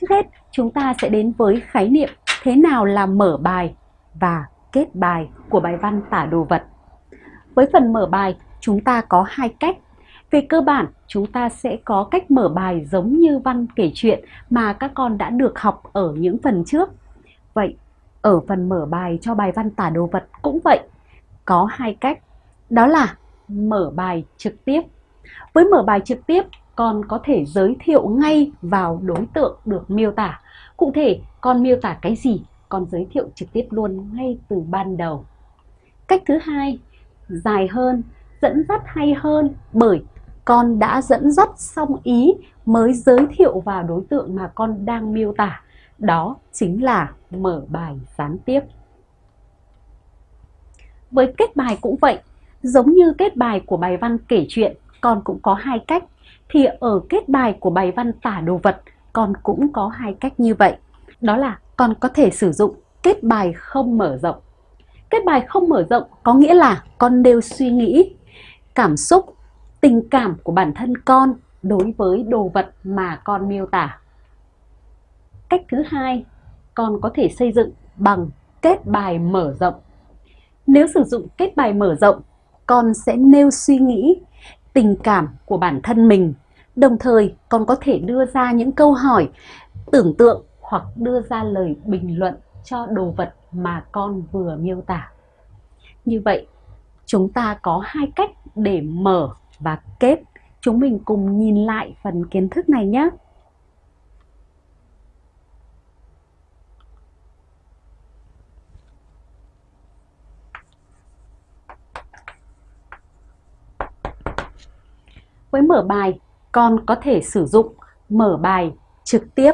Trước hết, chúng ta sẽ đến với khái niệm thế nào là mở bài và kết bài của bài văn tả đồ vật. Với phần mở bài, chúng ta có hai cách. Về cơ bản, chúng ta sẽ có cách mở bài giống như văn kể chuyện mà các con đã được học ở những phần trước. Vậy, ở phần mở bài cho bài văn tả đồ vật cũng vậy. Có hai cách, đó là mở bài trực tiếp. Với mở bài trực tiếp, con có thể giới thiệu ngay vào đối tượng được miêu tả. Cụ thể, con miêu tả cái gì, con giới thiệu trực tiếp luôn ngay từ ban đầu. Cách thứ hai, dài hơn, dẫn dắt hay hơn bởi con đã dẫn dắt xong ý mới giới thiệu vào đối tượng mà con đang miêu tả. Đó chính là mở bài gián tiếp. Với kết bài cũng vậy, giống như kết bài của bài văn kể chuyện, con cũng có hai cách. Thì ở kết bài của bài văn tả đồ vật, con cũng có hai cách như vậy. Đó là con có thể sử dụng kết bài không mở rộng. Kết bài không mở rộng có nghĩa là con nêu suy nghĩ, cảm xúc, tình cảm của bản thân con đối với đồ vật mà con miêu tả. Cách thứ hai, con có thể xây dựng bằng kết bài mở rộng. Nếu sử dụng kết bài mở rộng, con sẽ nêu suy nghĩ, tình cảm của bản thân mình. Đồng thời, còn có thể đưa ra những câu hỏi, tưởng tượng hoặc đưa ra lời bình luận cho đồ vật mà con vừa miêu tả. Như vậy, chúng ta có hai cách để mở và kết. Chúng mình cùng nhìn lại phần kiến thức này nhé. Với mở bài, con có thể sử dụng mở bài trực tiếp.